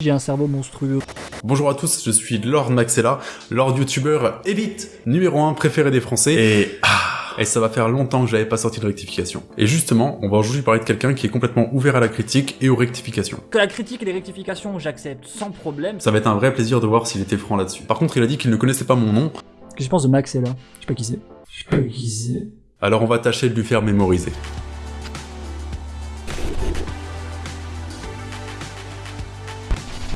J'ai un cerveau monstrueux. Bonjour à tous, je suis Lord Maxella, Lord YouTuber Elite, numéro 1 préféré des Français, et ah, et ça va faire longtemps que j'avais pas sorti de rectification. Et justement, on va aujourd'hui parler de quelqu'un qui est complètement ouvert à la critique et aux rectifications. Que la critique et les rectifications, j'accepte sans problème. Ça va être un vrai plaisir de voir s'il était franc là-dessus. Par contre, il a dit qu'il ne connaissait pas mon nom, Qu'est-ce que je pense de Max là Je sais pas qui c'est. Je sais pas qui c'est. alors on va tâcher de lui faire mémoriser.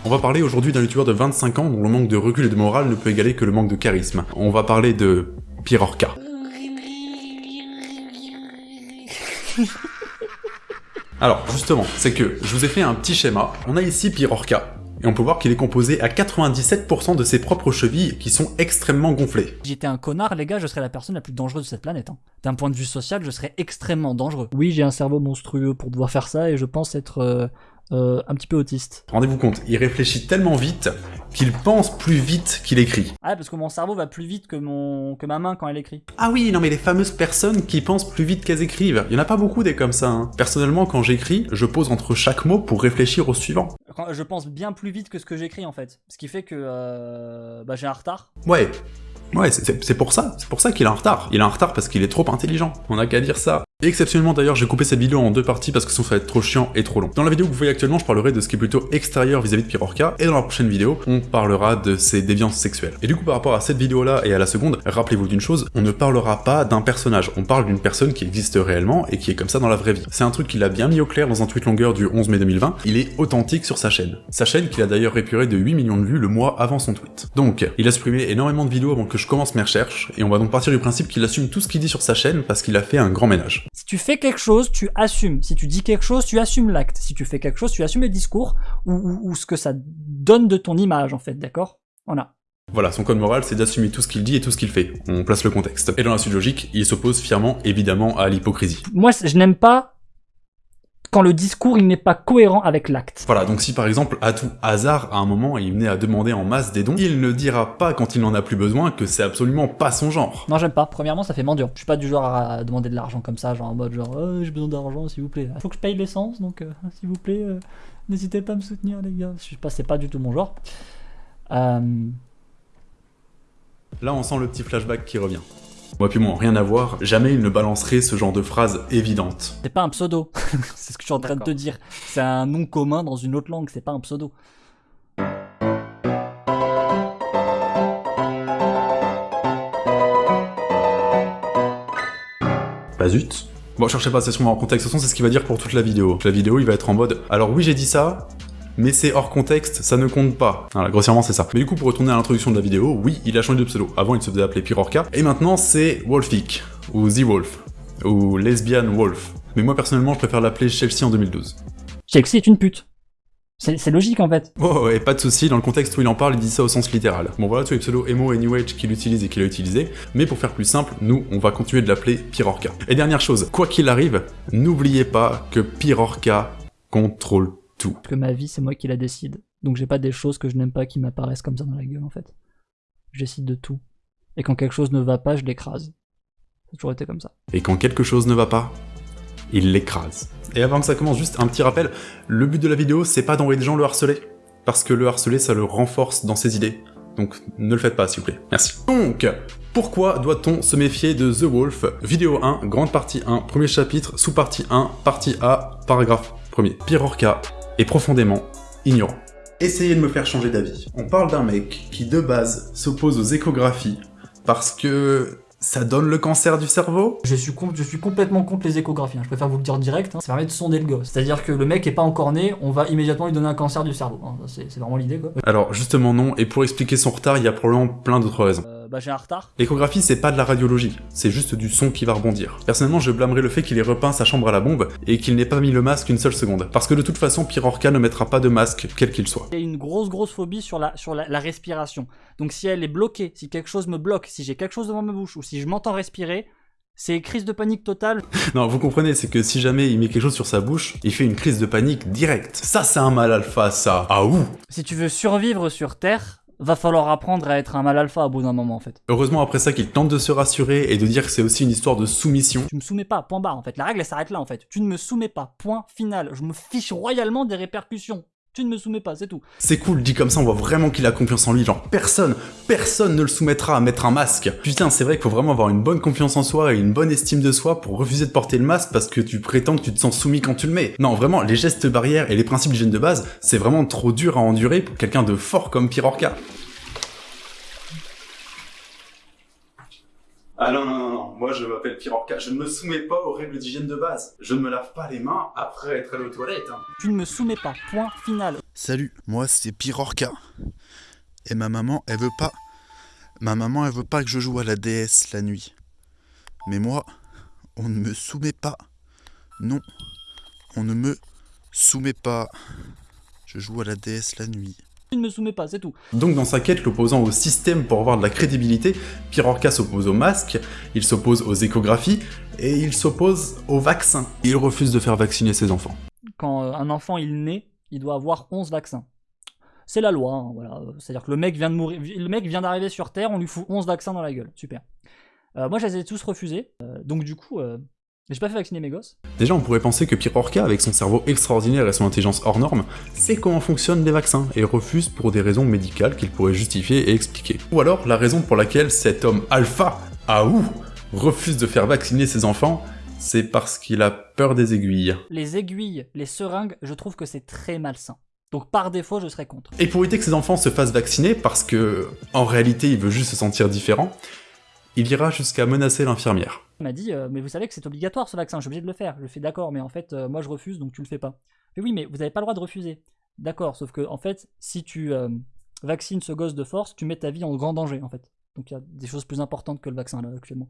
On va parler aujourd'hui d'un youtubeur de 25 ans dont le manque de recul et de morale ne peut égaler que le manque de charisme. On va parler de Pirorca. Alors, justement, c'est que je vous ai fait un petit schéma. On a ici Pirorca, et on peut voir qu'il est composé à 97% de ses propres chevilles qui sont extrêmement gonflées. Si j'étais un connard, les gars, je serais la personne la plus dangereuse de cette planète. hein. D'un point de vue social, je serais extrêmement dangereux. Oui, j'ai un cerveau monstrueux pour devoir faire ça et je pense être euh, euh, un petit peu autiste. Rendez-vous compte, il réfléchit tellement vite qu'il pense plus vite qu'il écrit. Ah, parce que mon cerveau va plus vite que, mon... que ma main quand elle écrit. Ah oui, non mais les fameuses personnes qui pensent plus vite qu'elles écrivent, il y en a pas beaucoup des comme ça. Hein. Personnellement, quand j'écris, je pose entre chaque mot pour réfléchir au suivant. Quand- Je pense bien plus vite que ce que j'écris en fait. Ce qui fait que euh, bah, j'ai un retard. Ouais. Ouais, c'est- pour ça, c'est pour ça qu'il est en retard. Il est en retard parce qu'il est trop intelligent. On a qu'à dire ça. Et exceptionnellement d'ailleurs, j'ai coupé cette vidéo en deux parties parce que sinon ça va être trop chiant et trop long. Dans la vidéo que vous voyez actuellement, je parlerai de ce qui est plutôt extérieur vis-à-vis de Pirorca, et dans la prochaine vidéo, on parlera de ses déviances sexuelles. Et du coup, par rapport à cette vidéo-là et à la seconde, rappelez-vous d'une chose, on ne parlera pas d'un personnage, on parle d'une personne qui existe réellement et qui est comme ça dans la vraie vie. C'est un truc qu'il a bien mis au clair dans un tweet longueur du 11 mai 2020, il est authentique sur sa chaîne. Sa chaîne qu'il a d'ailleurs épuré de 8 millions de vues le mois avant son tweet. Donc, il a supprimé énormément de vidéos avant que je commence mes recherches, et on va donc partir du principe qu'il assume tout ce qu'il dit sur sa chaîne parce qu'il a fait un grand ménage. Si tu fais quelque chose, tu assumes. Si tu dis quelque chose, tu assumes l'acte. Si tu fais quelque chose, tu assumes le discours ou, ou- ou ce que ça donne de ton image en fait, d'accord? Voilà. Voilà, son code moral, c'est d'assumer tout ce qu'il dit et tout ce qu'il fait. On place le contexte. Et dans la suite logique, il s'oppose fièrement, évidemment, à l'hypocrisie. Moi, je n'aime pas quand le discours il n'est pas cohérent avec l'acte. Voilà, donc si par exemple, à tout hasard, à un moment, il venait à demander en masse des dons, il ne dira pas quand il n'en a plus besoin que c'est absolument pas son genre. Non, j'aime pas. Premièrement, ça fait mendiant. Je suis pas du genre à demander de l'argent comme ça, genre en mode genre Oh, j'ai besoin d'argent, s'il vous plaît. Faut que je paye l'essence, donc euh, s'il vous plaît, euh, n'hésitez pas à me soutenir, les gars. Je suis pas, c'est pas du tout mon genre. Euh, Là, on sent le petit flashback qui revient. Moi puis moi, rien à voir, jamais il ne balancerait ce genre de phrase évidente. c'est pas un pseudo. c'est ce que je suis en train de te dire. C'est un nom commun dans une autre langue. C'est pas un pseudo. Bah zut. Bon, cherchez pas, c'est sûrement hors contexte. De toute façon, c'est ce qu'il va dire pour toute la vidéo. La vidéo, il va être en mode « Alors oui, j'ai dit ça, mais c'est hors contexte, ça ne compte pas. » Voilà, grossièrement, c'est ça. Mais du coup, pour retourner à l'introduction de la vidéo, oui, il a changé de pseudo. Avant, il se faisait appeler Pirorca. Et maintenant, c'est Wolfik, ou The Wolf, ou Lesbian Wolf. Mais moi, personnellement, je préfère l'appeler Chelsea en 2012. Chelsea est une pute. C'est c'est logique en fait. Oh, et pas de souci, dans le contexte où il en parle, il dit ça au sens littéral. Bon voilà tous les pseudos emo et new age qu'il utilise et qu'il a utilisé, mais pour faire plus simple, nous, on va continuer de l'appeler Pirorca. Et dernière chose, quoi qu'il arrive, n'oubliez pas que Pirorca contrôle tout. Parce que ma vie, c'est moi qui la décide. Donc j'ai pas des choses que je n'aime pas qui m'apparaissent comme ça dans la gueule en fait. Je décide de tout. Et quand quelque chose ne va pas, je l'écrase. Ça a toujours été comme ça. Et quand quelque chose ne va pas, il l'écrase. Et avant que ça commence, juste un petit rappel, le but de la vidéo, c'est pas d'envoyer des gens le harceler, parce que le harceler, ça le renforce dans ses idées. Donc ne le faites pas, s'il vous plaît. Merci. Donc, pourquoi doit-on se méfier de The Wolf? Vidéo 1, grande partie 1, premier chapitre, sous-partie 1, partie A, paragraphe 1er. Pirorca profondément ignorant. Essayez de me faire changer d'avis. On parle d'un mec qui, de base, s'oppose aux échographies parce que ça donne le cancer du cerveau Je suis, com- je suis complètement contre les échographies, hein. je préfère vous le dire direct, hein. ça permet de sonder le gosse. C'est-à-dire que le mec est pas encore né, on va immédiatement lui donner un cancer du cerveau. hein. C'est c'est vraiment l'idée quoi. Alors justement non, et pour expliquer son retard, il y a probablement plein d'autres raisons. Euh, bah j'ai un retard. L'échographie c'est pas de la radiologie, c'est juste du son qui va rebondir. Personnellement je blâmerais le fait qu'il ait repeint sa chambre à la bombe et qu'il n'ait pas mis le masque une seule seconde. Parce que de toute façon Pirorca ne mettra pas de masque, quel qu'il soit. J'ai une grosse grosse phobie sur la, sur la, la respiration. Donc si elle est bloquée, si quelque chose me bloque, si j'ai quelque chose devant ma bouche ou si je m'entends respirer, c'est crise de panique totale. Non, vous comprenez, c'est que si jamais il met quelque chose sur sa bouche, il fait une crise de panique directe. Ça c'est un mal alpha ça. Ah ouh Si tu veux survivre sur Terre, va falloir apprendre à être un mal alpha au bout d'un moment en fait. Heureusement après ça qu'il tente de se rassurer et de dire que c'est aussi une histoire de soumission. Tu me soumets pas, point barre en fait. La règle elle s'arrête là en fait. Tu ne me soumets pas, point final. Je me fiche royalement des répercussions. Tu ne me soumets pas, c'est tout. C'est cool, dit comme ça, on voit vraiment qu'il a confiance en lui. Genre, personne, personne ne le soumettra à mettre un masque. Putain, c'est vrai qu'il faut vraiment avoir une bonne confiance en soi et une bonne estime de soi pour refuser de porter le masque parce que tu prétends que tu te sens soumis quand tu le mets. Non, vraiment, les gestes barrières et les principes d'hygiène de base, c'est vraiment trop dur à endurer pour quelqu'un de fort comme Pirorca. Ah non, non, non, non, moi je m'appelle Pirorca, je ne me soumets pas aux règles d'hygiène de base. Je ne me lave pas les mains après être allé aux toilettes. Hein. Tu ne me soumets pas, point final. Salut, moi c'est Pirorca. Et ma maman, elle veut pas... Ma maman, elle veut pas que je joue à la DS la nuit. Mais moi, on ne me soumet pas. Non, on ne me soumet pas. Je joue à la DS la nuit. Tu ne me soumets pas, c'est tout. Donc dans sa quête l'opposant au système pour avoir de la crédibilité, Pirorca s'oppose au masque, il s'oppose aux échographies, et il s'oppose au vaccin. Il refuse de faire vacciner ses enfants. Quand euh, un enfant il naît, il doit avoir 11 vaccins. C'est la loi, hein, voilà. C'est-à-dire que le mec vient de mourir, le mec vient d'arriver sur Terre, on lui fout 11 vaccins dans la gueule. Super. Euh, moi, je les ai tous refusés. Euh, donc du coup, euh, j'ai pas fait vacciner mes gosses. Déjà, on pourrait penser que Pirorca, avec son cerveau extraordinaire et son intelligence hors norme, sait comment fonctionnent les vaccins et refuse pour des raisons médicales qu'il pourrait justifier et expliquer. Ou alors, la raison pour laquelle cet homme alpha, Aou, refuse de faire vacciner ses enfants, c'est parce qu'il a peur des aiguilles. Les aiguilles, les seringues, je trouve que c'est très malsain. Donc par défaut, je serais contre. Et pour éviter que ses enfants se fassent vacciner, parce que en réalité il veut juste se sentir différent, il ira jusqu'à menacer l'infirmière. Il m'a dit, euh, mais vous savez que c'est obligatoire ce vaccin, je suis obligé de le faire. Je fais d'accord, mais en fait, euh, moi je refuse, donc tu le fais pas. Mais oui, mais vous n'avez pas le droit de refuser. D'accord, sauf que en fait, si tu euh, vaccines ce gosse de force, tu mets ta vie en grand danger en fait. Donc il y a des choses plus importantes que le vaccin là actuellement.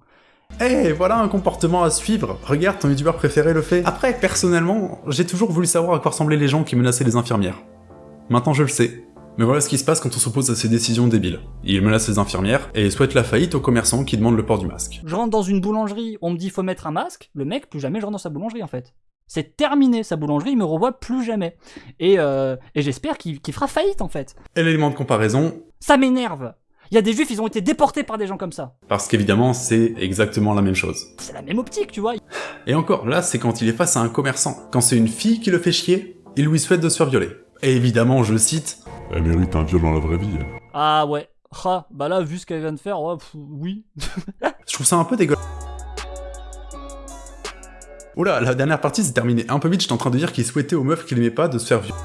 Eh, voilà un comportement à suivre. Regarde, ton youtubeur préféré le fait. Après, personnellement, j'ai toujours voulu savoir à quoi ressemblaient les gens qui menaçaient les infirmières. Maintenant je le sais. Mais voilà ce qui se passe quand on s'oppose à ces décisions débiles. Il menace les infirmières et souhaite la faillite aux commerçants qui demandent le port du masque. Je rentre dans une boulangerie, on me dit faut mettre un masque, le mec, plus jamais je rentre dans sa boulangerie en fait. C'est terminé, sa boulangerie, il me revoit plus jamais. Et, euh, et j'espère qu'il qu'il fera faillite en fait. Et l'élément de comparaison, Ça m'énerve. Il y a des juifs, ils ont été déportés par des gens comme ça. parce qu'évidemment c'est exactement la même chose. C'est la même optique, tu vois. Et encore, là c'est quand il est face à un commerçant. Quand c'est une fille qui le fait chier, il lui souhaite de se faire violer. Et évidemment, je cite, Elle mérite un viol dans la vraie vie. elle. Ah ouais. Ah, bah là, vu ce qu'elle vient de faire, ouais, pff, oui. Je trouve ça un peu dégueulasse. Oula, la dernière partie s'est terminée un peu vite, j'étais en train de dire qu'il souhaitait aux meufs qu'il aimait pas de se faire violer.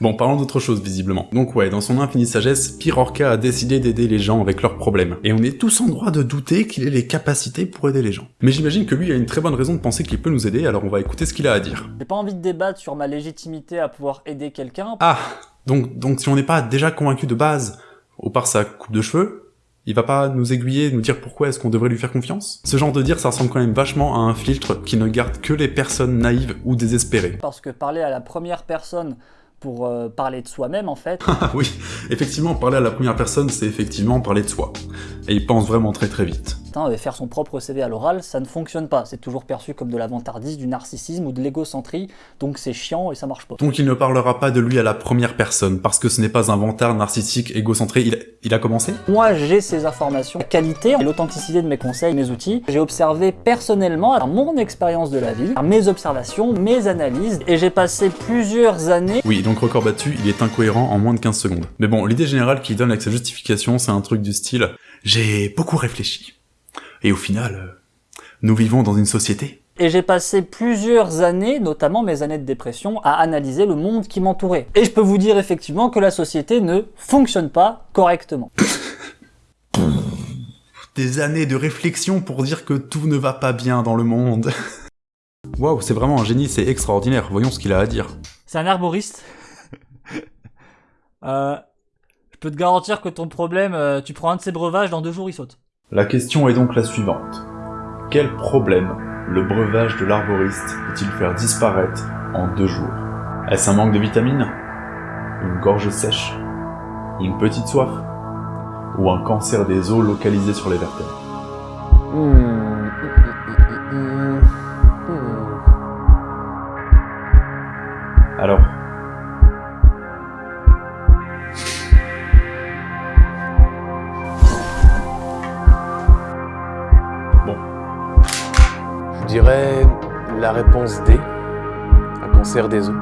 Bon, parlons d'autre chose, visiblement. Donc ouais, dans son infinie sagesse, Pirorca a décidé d'aider les gens avec leurs problèmes. Et on est tous en droit de douter qu'il ait les capacités pour aider les gens. Mais j'imagine que lui a une très bonne raison de penser qu'il peut nous aider, alors on va écouter ce qu'il a à dire. J'ai pas envie de débattre sur ma légitimité à pouvoir aider quelqu'un. Ah Donc, donc si on n'est pas déjà convaincu de base, au part sa coupe de cheveux, il va pas nous aiguiller, nous dire pourquoi est-ce qu'on devrait lui faire confiance? Ce genre de dire, ça ressemble quand même vachement à un filtre qui ne garde que les personnes naïves ou désespérées. Parce que parler à la première personne pour euh, parler de soi-même, en fait, Ah oui, effectivement, parler à la première personne, c'est effectivement parler de soi. Et il pense vraiment très très vite. Euh, faire son propre CV à l'oral, ça ne fonctionne pas. C'est toujours perçu comme de la vantardise, du narcissisme ou de l'égocentrie, donc c'est chiant et ça marche pas. Donc il ne parlera pas de lui à la première personne, parce que ce n'est pas un vantard narcissique égocentré. Il, il a commencé? Moi, j'ai ces informations, la qualité et l'authenticité de mes conseils, mes outils. J'ai observé personnellement, par mon expérience de la vie, par mes observations, mes analyses, et j'ai passé plusieurs années Oui, donc record battu, il est incohérent en moins de 15 secondes. Mais bon, l'idée générale qu'il donne avec sa justification, c'est un truc du style « J'ai beaucoup réfléchi. Et au final, euh, nous vivons dans une société. Et j'ai passé plusieurs années, notamment mes années de dépression, à analyser le monde qui m'entourait. Et je peux vous dire effectivement que la société ne fonctionne pas correctement. Des années de réflexion pour dire que tout ne va pas bien dans le monde. » Waouh, c'est vraiment un génie, c'est extraordinaire. Voyons ce qu'il a à dire. C'est un arboriste. Euh, je peux te garantir que ton problème, euh, tu prends un de ces breuvages, dans deux jours il saute. La question est donc la suivante. Quel problème le breuvage de l'arboriste peut-il faire disparaître en deux jours? Est-ce un manque de vitamines? Une gorge sèche? Une petite soif? Ou un cancer des os localisé sur les vertèbres? Alors, dirais la réponse D, à Cancer des os.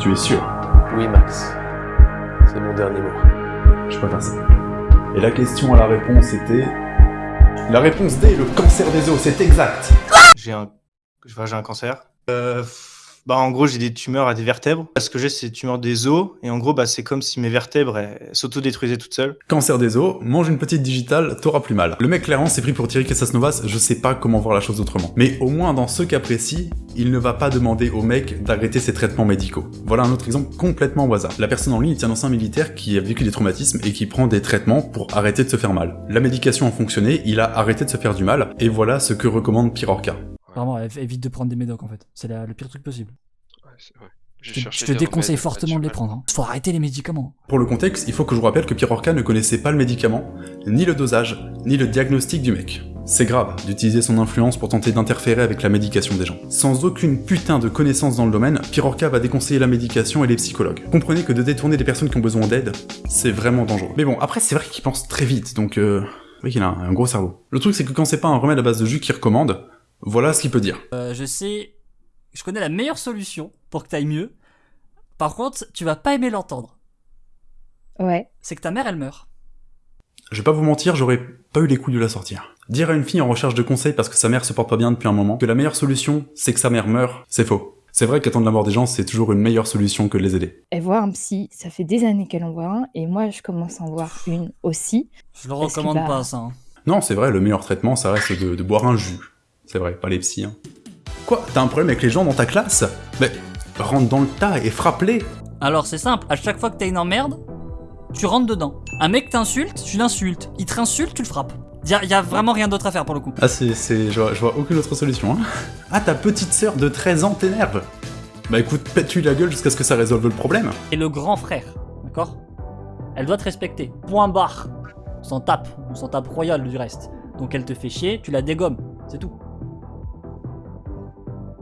Tu es sûr? Oui, Max. C'est mon dernier mot. Je préfère ça. Et la question à la réponse était... La réponse D, le cancer des os, c'est exact J'ai un, je vois, j'ai un cancer. Euh, bah, en gros, j'ai des tumeurs à des vertèbres. Ce que j'ai, c'est des tumeurs des os. Et en gros, bah, c'est comme si mes vertèbres s'autodétruisaient toutes seules. Cancer des os, mange une petite digitale, t'auras plus mal. Le mec clairement s'est pris pour Thierry Casasnovas, je sais pas comment voir la chose autrement. Mais au moins dans ce cas précis, il ne va pas demander au mec d'arrêter ses traitements médicaux. Voilà un autre exemple complètement au hasard. La personne en ligne dans un militaire qui a vécu des traumatismes et qui prend des traitements pour arrêter de se faire mal. La médication a fonctionné, il a arrêté de se faire du mal, et voilà ce que recommande Pirorca. Vraiment, év- évite de prendre des médocs en fait. C'est le pire truc possible. Ouais, c'est vrai. Je te, je déconseille fortement de les prendre. Hein. Faut arrêter les médicaments. Pour le contexte, il faut que je vous rappelle que Pirorca ne connaissait pas le médicament, ni le dosage, ni le diagnostic du mec. C'est grave d'utiliser son influence pour tenter d'interférer avec la médication des gens. Sans aucune putain de connaissance dans le domaine, Pirorca va déconseiller la médication et les psychologues. Comprenez que de détourner des personnes qui ont besoin d'aide, c'est vraiment dangereux. Mais bon, après c'est vrai qu'il pense très vite, donc euh... Oui qu'il a un, un gros cerveau. Le truc c'est que quand c'est pas un remède à base de jus qu'il recommande, voilà ce qu'il peut dire. Euh, je sais, je connais la meilleure solution pour que t'ailles mieux. Par contre, tu vas pas aimer l'entendre. Ouais. C'est que ta mère, elle meurt. Je vais pas vous mentir, j'aurais pas eu les couilles de la sortir. Dire à une fille en recherche de conseils parce que sa mère se porte pas bien depuis un moment que la meilleure solution, c'est que sa mère meure, c'est faux. C'est vrai qu'attendre la mort des gens, c'est toujours une meilleure solution que de les aider. Elle voit un psy, ça fait des années qu'elle en voit un, et moi je commence à en voir une aussi. Je le recommande pas, ça. hein. Non, c'est vrai, le meilleur traitement, ça reste de, de boire un jus. C'est vrai, pas les psys. Hein. Quoi T'as un problème avec les gens dans ta classe? Mais rentre dans le tas et frappe-les Alors, c'est simple. À chaque fois que t'as une emmerde, tu rentres dedans. Un mec t'insulte, tu l'insultes. Il te insulte, tu le frappes. Y a, y a vraiment rien d'autre à faire pour le coup. Ah, c'est... c'est- Je, vois, je vois aucune autre solution, hein. Ah, ta petite sœur de 13 ans t'énerve Bah écoute, pète-lui la gueule jusqu'à ce que ça résolve le problème. Et le grand frère, d'accord? Elle doit te respecter. Point barre. On s'en tape. On s'en tape royal du reste. Donc elle te fait chier, tu la dégommes. C'est tout.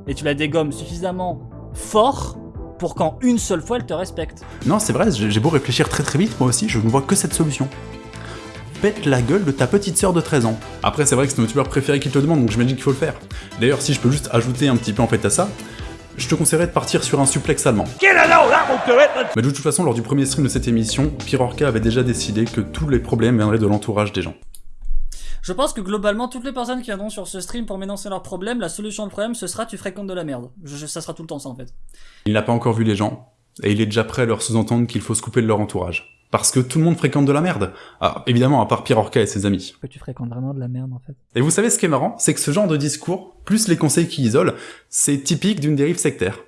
Et tu la dégommes suffisamment fort pour qu'en une seule fois elle te respecte. Non, c'est vrai, j'ai beau réfléchir très très vite, moi aussi, je ne vois que cette solution. Pète la gueule de ta petite sœur de 13 ans. Après, c'est vrai que c'est ton youtubeur préféré qui te le demande, donc j'imagine qu'il faut le faire. D'ailleurs, si je peux juste ajouter un petit peu en fait à ça, je te conseillerais de partir sur un suplex allemand. Mais de toute façon, lors du premier stream de cette émission, Pirorca avait déjà décidé que tous les problèmes viendraient de l'entourage des gens. Je pense que globalement, toutes les personnes qui viendront sur ce stream pour m'énoncer leurs problèmes, la solution au problème, ce sera tu fréquentes de la merde. Je- je- ça sera tout le temps ça en fait. Il n'a pas encore vu les gens, et il est déjà prêt à leur sous-entendre qu'il faut se couper de leur entourage. Parce que tout le monde fréquente de la merde. Ah, évidemment, à part Pirorca et ses amis. Que tu fréquentes vraiment de la merde en fait. Et vous savez ce qui est marrant? C'est que ce genre de discours, plus les conseils qui isolent, c'est typique d'une dérive sectaire.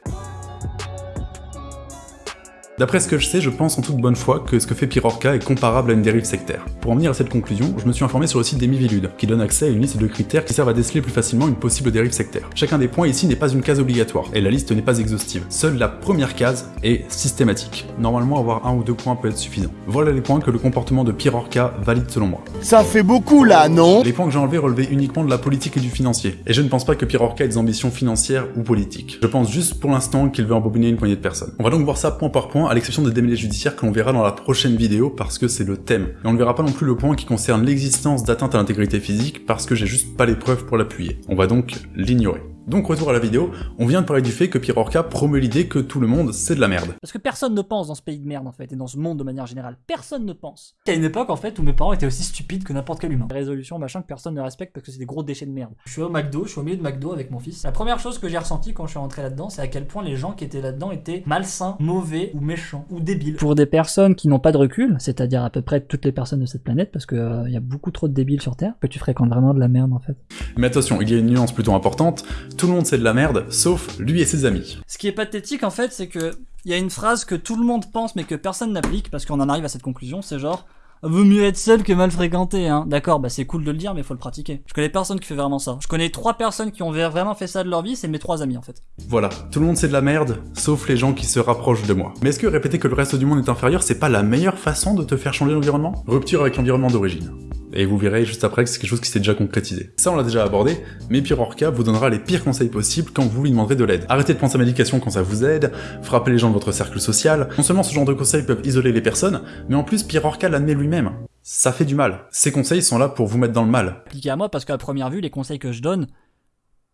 D'après ce que je sais, je pense en toute bonne foi que ce que fait Pirorca est comparable à une dérive sectaire. Pour en venir à cette conclusion, je me suis informé sur le site des Miviludes, qui donne accès à une liste de critères qui servent à déceler plus facilement une possible dérive sectaire. Chacun des points ici n'est pas une case obligatoire, et la liste n'est pas exhaustive. Seule la première case est systématique. Normalement, avoir un ou deux points peut être suffisant. Voilà les points que le comportement de Pirorca valide selon moi. Ça fait beaucoup là, non? Les points que j'ai enlevés relevaient uniquement de la politique et du financier. Et je ne pense pas que Pirorca ait des ambitions financières ou politiques. Je pense juste pour l'instant qu'il veut embobiner une poignée de personnes. On va donc voir ça point par point, à l'exception des démêlés judiciaires que l'on verra dans la prochaine vidéo parce que c'est le thème. Et on ne verra pas non plus le point qui concerne l'existence d'atteinte à l'intégrité physique parce que j'ai juste pas les preuves pour l'appuyer. On va donc l'ignorer. Donc retour à la vidéo, on vient de parler du fait que Pirorca promeut l'idée que tout le monde c'est de la merde. Parce que personne ne pense dans ce pays de merde en fait, et dans ce monde de manière générale. Personne ne pense. Il y a une époque en fait où mes parents étaient aussi stupides que n'importe quel humain. Des résolutions, machin, que personne ne respecte parce que c'est des gros déchets de merde. Je suis au McDo, je suis au milieu de McDo avec mon fils. La première chose que j'ai ressentie quand je suis rentré là-dedans, c'est à quel point les gens qui étaient là-dedans étaient malsains, mauvais ou méchants ou débiles. Pour des personnes qui n'ont pas de recul, c'est-à-dire à peu près toutes les personnes de cette planète, parce qu'il y a beaucoup trop de débiles sur Terre, que tu fréquentes vraiment de la merde en fait. Mais attention, il y a une nuance plutôt importante, tout le monde c'est de la merde, sauf lui et ses amis. Ce qui est pathétique en fait, c'est que il y a une phrase que tout le monde pense mais que personne n'applique parce qu'on en arrive à cette conclusion, c'est genre Vaut mieux être seul que mal fréquenté, hein. D'accord, bah c'est cool de le dire, mais faut le pratiquer. Je connais personne qui fait vraiment ça. Je connais trois personnes qui ont vraiment fait ça de leur vie, c'est mes trois amis en fait. Voilà, tout le monde c'est de la merde, sauf les gens qui se rapprochent de moi. Mais est-ce que répéter que le reste du monde est inférieur, c'est pas la meilleure façon de te faire changer l'environnement Rupture avec l'environnement d'origine. Et vous verrez juste après que c'est quelque chose qui s'est déjà concrétisé. Ça on l'a déjà abordé, mais Pirorca vous donnera les pires conseils possibles quand vous lui demanderez de l'aide. Arrêtez de prendre sa médication quand ça vous aide, frappez les gens de votre cercle social. Non seulement ce genre de conseils peuvent isoler les personnes, mais en plus Pirorca l'admet lui-même. Ça fait du mal. Ces conseils sont là pour vous mettre dans le mal. Appliqué à moi parce qu'à première vue, les conseils que je donne,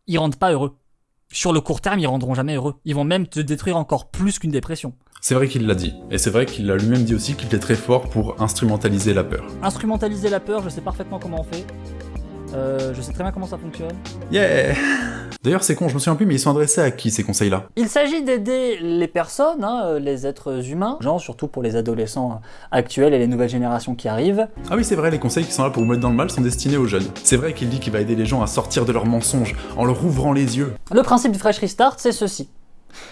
ils rendent pas heureux. Sur le court terme, ils rendront jamais heureux. Ils vont même te détruire encore plus qu'une dépression. C'est vrai qu'il l'a dit, et c'est vrai qu'il a lui-même dit aussi qu'il était très fort pour instrumentaliser la peur. Instrumentaliser la peur, je sais parfaitement comment on fait. Euh, je sais très bien comment ça fonctionne. Yeah D'ailleurs c'est con, je me souviens plus, mais ils sont adressés à qui ces conseils-là? Il s'agit d'aider les personnes, hein, euh, les êtres humains, genre surtout pour les adolescents actuels et les nouvelles générations qui arrivent. Ah oui c'est vrai, les conseils qui sont là pour vous mettre dans le mal sont destinés aux jeunes. C'est vrai qu'il dit qu'il va aider les gens à sortir de leurs mensonges en leur ouvrant les yeux. Le principe du Fresh Restart, c'est ceci.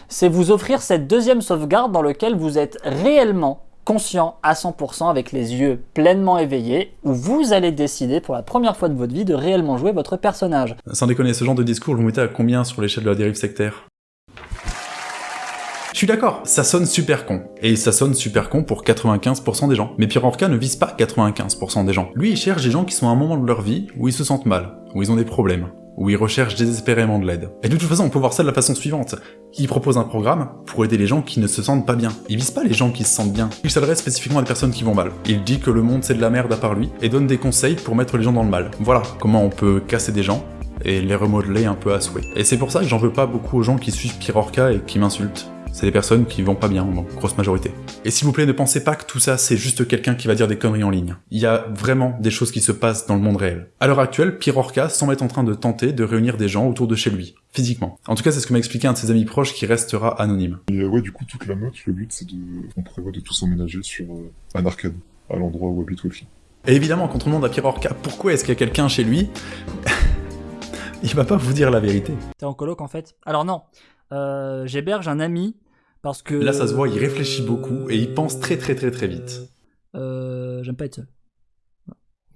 C'est vous offrir cette deuxième sauvegarde dans laquelle vous êtes réellement conscient à 100% avec les yeux pleinement éveillés, où vous allez décider pour la première fois de votre vie de réellement jouer votre personnage. Sans déconner, ce genre de discours, vous mettez à combien sur l'échelle de la dérive sectaire? Je suis d'accord, ça sonne super con. Et ça sonne super con pour 95% des gens. Mais Pierre Orca ne vise pas 95% des gens. Lui, il cherche des gens qui sont à un moment de leur vie où ils se sentent mal, où ils ont des problèmes, où ils recherchent désespérément de l'aide. Et de toute façon, on peut voir ça de la façon suivante. Il propose un programme pour aider les gens qui ne se sentent pas bien. Il vise pas les gens qui se sentent bien. Il s'adresse spécifiquement à des personnes qui vont mal. Il dit que le monde c'est de la merde à part lui, et donne des conseils pour mettre les gens dans le mal. Voilà comment on peut casser des gens, et les remodeler un peu à souhait. Et c'est pour ça que j'en veux pas beaucoup aux gens qui suivent Pirorca et qui m'insultent c'est des personnes qui vont pas bien, en grosse majorité. Et s'il vous plaît, ne pensez pas que tout ça, c'est juste quelqu'un qui va dire des conneries en ligne. Il y a vraiment des choses qui se passent dans le monde réel. À l'heure actuelle, Pierre Orca semble être en train de tenter de réunir des gens autour de chez lui, physiquement. En tout cas, c'est ce que m'a expliqué un de ses amis proches qui restera anonyme. Et euh, ouais, du coup, toute la meute, le but, c'est de... On prévoit de tous emménager sur euh, un arcade, à l'endroit où habite Wolfie. Et évidemment, quand on demande à Pierre Orca pourquoi est-ce qu'il y a quelqu'un chez lui, il va pas vous dire la vérité. T'es en coloc en fait? Alors non, euh, j'héberge un ami parce que... Là, ça se voit, il réfléchit beaucoup et il pense très très très très vite. Euh, J'aime pas être seul.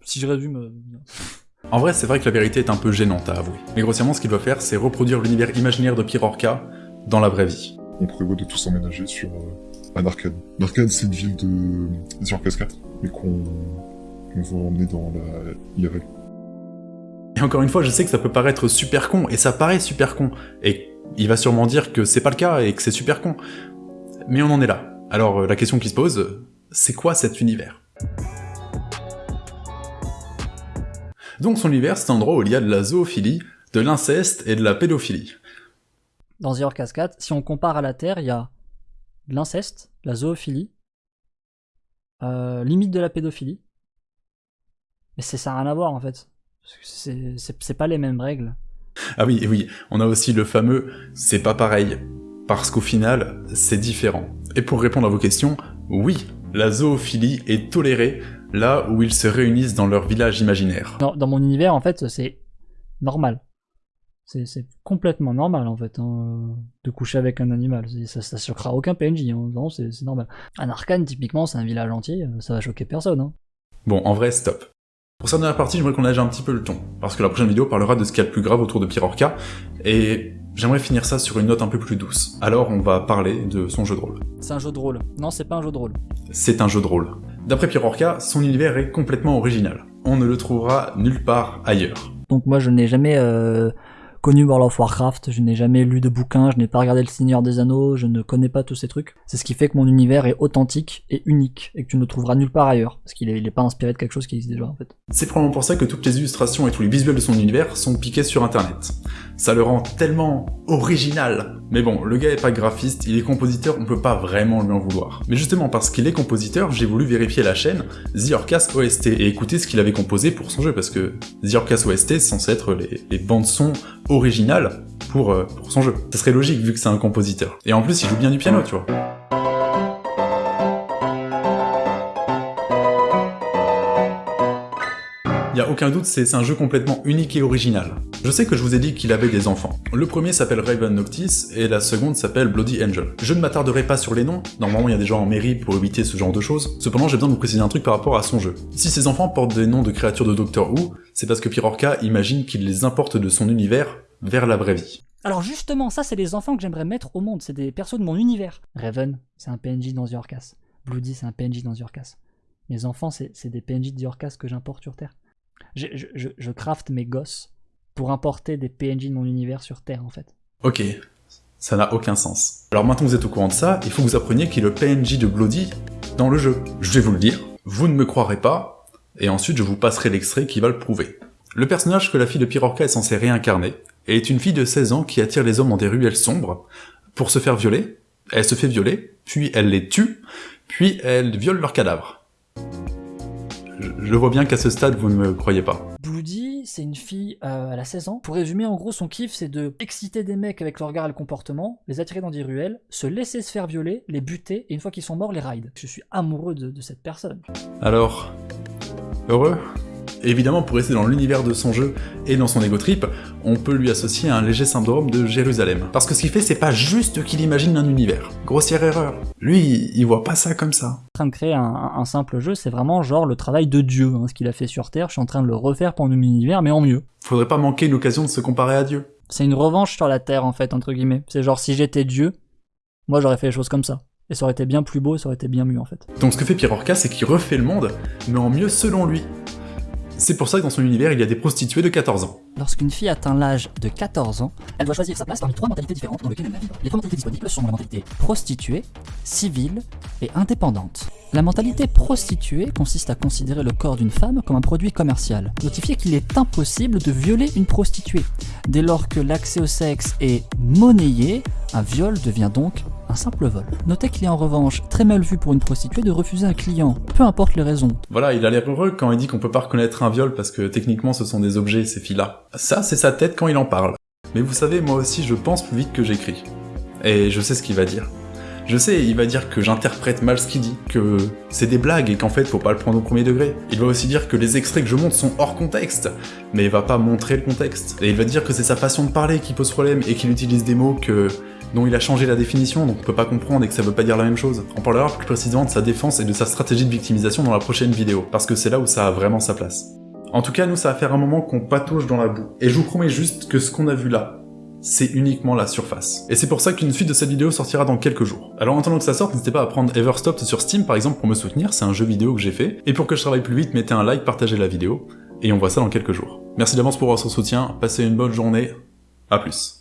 Si je résume... Euh, en vrai, c'est vrai que la vérité est un peu gênante à avouer. Mais grossièrement, ce qu'il doit faire, c'est reproduire l'univers imaginaire de Pierre Orca dans la vraie vie. On prévoit de tous emménager sur euh, un arcade. L'arcade, c'est une ville de sur 4, mais qu'on va emmener dans la IRL. Et encore une fois, je sais que ça peut paraître super con, et ça paraît super con, et il va sûrement dire que c'est pas le cas et que c'est super con. Mais on en est là. Alors euh, la question qui se pose, c'est quoi cet univers? Donc son univers, c'est un endroit où il y a de la zoophilie, de l'inceste et de la pédophilie. Dans The Cascade, si on compare à la Terre, il y a de l'inceste, la zoophilie, euh, limite de la pédophilie. Mais ça n'a rien à voir en fait. C'est pas les mêmes règles. Ah oui, oui, on a aussi le fameux « c'est pas pareil », parce qu'au final, c'est différent. Et pour répondre à vos questions, oui, la zoophilie est tolérée là où ils se réunissent dans leur village imaginaire. Dans mon univers, en fait, c'est normal. C'est complètement normal, en fait, hein, de coucher avec un animal. Ça, ça choquera aucun PNJ, hein. non, c'est normal. Un arcane, typiquement, c'est un village entier, ça va choquer personne. Hein. Bon, en vrai, stop. Pour cette dernière partie, j'aimerais qu'on âge un petit peu le ton, parce que la prochaine vidéo parlera de ce qu'il y a de plus grave autour de Pierre Orca, et j'aimerais finir ça sur une note un peu plus douce. Alors on va parler de son jeu de rôle. C'est un jeu de rôle. Non, c'est pas un jeu de rôle. C'est un jeu de rôle. D'après Pierre Orca, son univers est complètement original. On ne le trouvera nulle part ailleurs. Donc moi je n'ai jamais euh, connu World of Warcraft, je n'ai jamais lu de bouquins, je n'ai pas regardé le Seigneur des Anneaux, je ne connais pas tous ces trucs. C'est ce qui fait que mon univers est authentique et unique, et que tu ne le trouveras nulle part ailleurs, parce qu'il n'est pas inspiré de quelque chose qui existe déjà en fait. C'est probablement pour ça que toutes les illustrations et tous les visuels de son univers sont piqués sur internet. Ça le rend tellement original. Mais bon, le gars est pas graphiste, il est compositeur, on peut pas vraiment lui en vouloir. Mais justement parce qu'il est compositeur, j'ai voulu vérifier la chaîne The Orcas OST et écouter ce qu'il avait composé pour son jeu, parce que The Orcas OST c'est censé être les, les bandes son originales pour, euh, pour son jeu. Ça serait logique vu que c'est un compositeur. Et en plus, il joue bien du piano, tu vois. Y a aucun doute, c'est un jeu complètement unique et original. Je sais que je vous ai dit qu'il avait des enfants. Le premier s'appelle Raven Noctis et la seconde s'appelle Bloody Angel. Je ne m'attarderai pas sur les noms, normalement il y a des gens en mairie pour éviter ce genre de choses. Cependant j'ai besoin de vous préciser un truc par rapport à son jeu. Si ces enfants portent des noms de créatures de Doctor Who, c'est parce que Pirorca imagine qu'il les importe de son univers vers la vraie vie. Alors justement, ça c'est les enfants que j'aimerais mettre au monde, c'est des persos de mon univers. Raven, c'est un PNJ dans The Bloody, c'est un PNJ dans The Mes enfants, c'est des PNJ de The que j'importe sur Terre. Je, je, mes gosses pour importer des PNJ de mon univers sur Terre en fait. Ok, ça n'a aucun sens. Alors maintenant que vous êtes au courant de ça, il faut que vous appreniez qui est le PNJ de Bloody dans le jeu. Je vais vous le dire, vous ne me croirez pas, et ensuite je vous passerai l'extrait qui va le prouver. Le personnage que la fille de Pirorca est censée réincarner est une fille de 16 ans qui attire les hommes dans des ruelles sombres pour se faire violer. Elle se fait violer, puis elle les tue, puis elle viole leurs cadavres. Je, vois bien qu'à ce stade, vous ne me croyez pas. Bloody, c'est une fille, euh, elle a 16 ans. Pour résumer, en gros, son kiff, c'est de exciter des mecs avec le regard et le comportement, les attirer dans des ruelles, se laisser se faire violer, les buter, et une fois qu'ils sont morts, les ride. Je suis amoureux de, de cette personne. Alors, heureux? Évidemment, pour rester dans l'univers de son jeu et dans son ego trip, on peut lui associer un léger syndrome de Jérusalem. Parce que ce qu'il fait, c'est pas juste qu'il imagine un univers. Grossière erreur. Lui, il voit pas ça comme ça. En train de créer un, un simple jeu, c'est vraiment genre le travail de Dieu, hein, ce qu'il a fait sur Terre. Je suis en train de le refaire pour mon univers, mais en mieux. Faudrait pas manquer une occasion de se comparer à Dieu. C'est une revanche sur la Terre, en fait, entre guillemets. C'est genre, si j'étais Dieu, moi j'aurais fait les choses comme ça. Et ça aurait été bien plus beau, ça aurait été bien mieux, en fait. Donc ce que fait Pirorca, c'est qu'il refait le monde, mais en mieux selon lui. C'est pour ça que dans son univers, il y a des prostituées de 14 ans. Lorsqu'une fille atteint l'âge de 14 ans, elle doit choisir sa place parmi trois mentalités différentes dans lesquelles elle va. Les trois mentalités disponibles sont la mentalité prostituée, civile et indépendante. La mentalité prostituée consiste à considérer le corps d'une femme comme un produit commercial. Notifier qu'il est impossible de violer une prostituée. Dès lors que l'accès au sexe est monnayé, un viol devient donc un simple vol. Notez qu'il est en revanche très mal vu pour une prostituée de refuser un client, peu importe les raisons. Voilà, il a l'air heureux quand il dit qu'on peut pas reconnaître un viol parce que techniquement ce sont des objets, ces filles-là. Ça, c'est sa tête quand il en parle. Mais vous savez, moi aussi je pense plus vite que j'écris. Et je sais ce qu'il va dire. Je sais, il va dire que j'interprète mal ce qu'il dit, que c'est des blagues et qu'en fait faut pas le prendre au premier degré. Il va aussi dire que les extraits que je montre sont hors contexte, mais il va pas montrer le contexte. Et il va dire que c'est sa façon de parler qui pose problème et qu'il utilise des mots que dont il a changé la définition, donc on peut pas comprendre et que ça veut pas dire la même chose. On parlera plus précisément de sa défense et de sa stratégie de victimisation dans la prochaine vidéo, parce que c'est là où ça a vraiment sa place. En tout cas, nous, ça va faire un moment qu'on patauge dans la boue. Et je vous promets juste que ce qu'on a vu là, c'est uniquement la surface. Et c'est pour ça qu'une suite de cette vidéo sortira dans quelques jours. Alors en attendant que ça sorte, n'hésitez pas à prendre Everstopped sur Steam par exemple pour me soutenir, c'est un jeu vidéo que j'ai fait. Et pour que je travaille plus vite, mettez un like, partagez la vidéo, et on voit ça dans quelques jours. Merci d'avance pour votre soutien, passez une bonne journée, à plus.